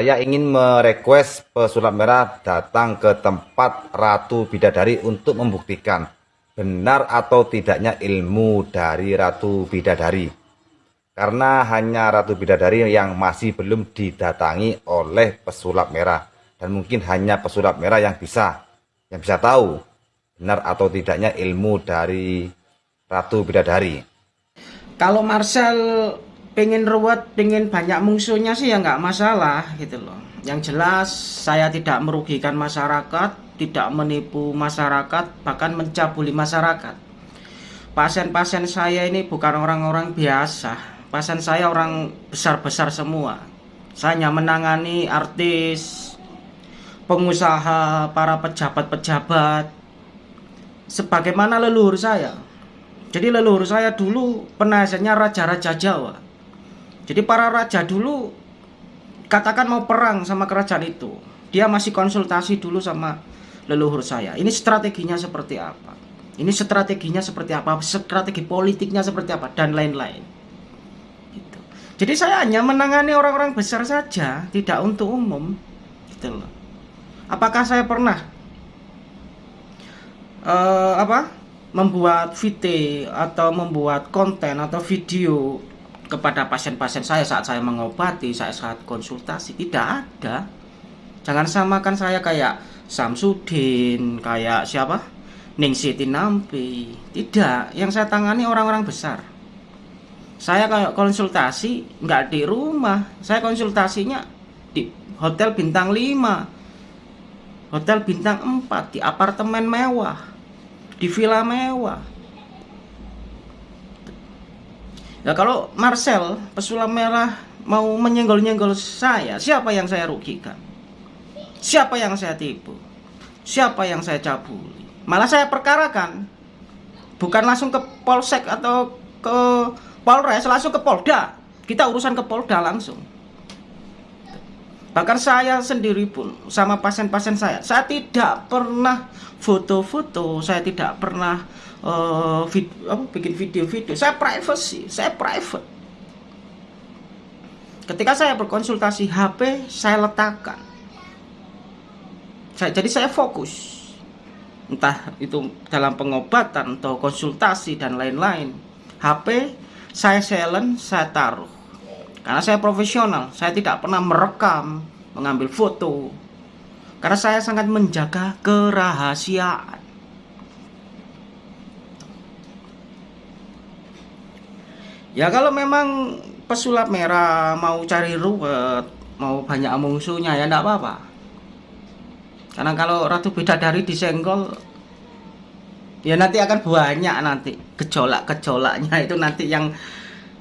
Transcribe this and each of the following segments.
Saya ingin merequest pesulap merah datang ke tempat Ratu Bidadari untuk membuktikan benar atau tidaknya ilmu dari Ratu Bidadari. Karena hanya Ratu Bidadari yang masih belum didatangi oleh pesulap merah. Dan mungkin hanya pesulap merah yang bisa, yang bisa tahu benar atau tidaknya ilmu dari Ratu Bidadari. Kalau Marcel pengen ruwet, pengen banyak musuhnya sih ya nggak masalah gitu loh. Yang jelas saya tidak merugikan masyarakat, tidak menipu masyarakat, bahkan mencabuli masyarakat. Pasien-pasien saya ini bukan orang-orang biasa. Pasien saya orang besar-besar semua. Saya hanya menangani artis, pengusaha, para pejabat-pejabat, sebagaimana leluhur saya. Jadi leluhur saya dulu penasihatnya raja-raja Jawa. Jadi para raja dulu katakan mau perang sama kerajaan itu, dia masih konsultasi dulu sama leluhur saya. Ini strateginya seperti apa? Ini strateginya seperti apa? Strategi politiknya seperti apa dan lain-lain. Gitu. Jadi saya hanya menangani orang-orang besar saja, tidak untuk umum. Gitu loh. Apakah saya pernah uh, apa? membuat VT atau membuat konten atau video kepada pasien-pasien saya saat saya mengobati, saya saat konsultasi tidak ada. Jangan samakan saya kayak Samsudin, kayak siapa? Ning Siti Nampi. Tidak, yang saya tangani orang-orang besar. Saya kayak konsultasi nggak di rumah, saya konsultasinya di hotel bintang 5, hotel bintang 4, di apartemen mewah, di villa mewah Ya kalau Marcel pesulap merah mau menyenggol-nyenggol saya, siapa yang saya rugikan? Siapa yang saya tipu? Siapa yang saya cabuli? Malah saya perkarakan. Bukan langsung ke Polsek atau ke Polres, langsung ke Polda. Kita urusan ke Polda langsung. Bahkan saya sendiri pun sama pasien-pasien saya, saya tidak pernah foto-foto, saya tidak pernah uh, vid, apa, bikin video-video. Saya privacy saya private. Ketika saya berkonsultasi HP saya letakkan. Saya, jadi saya fokus. Entah itu dalam pengobatan atau konsultasi dan lain-lain. HP saya silent saya taruh karena saya profesional saya tidak pernah merekam mengambil foto karena saya sangat menjaga kerahasiaan Ya kalau memang pesulap merah mau cari ruwet, mau banyak musuhnya ya enggak apa-apa. Karena kalau Ratu Bidadari disenggol ya nanti akan banyak nanti gejolak-gejolaknya itu nanti yang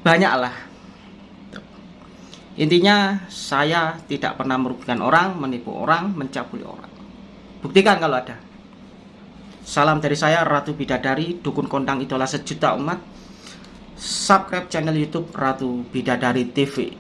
banyak lah. Intinya saya tidak pernah merugikan orang, menipu orang, mencabuli orang. Buktikan kalau ada. Salam dari saya Ratu Bidadari, dukun kondang idola sejuta umat subscribe channel YouTube Ratu Bidadari TV.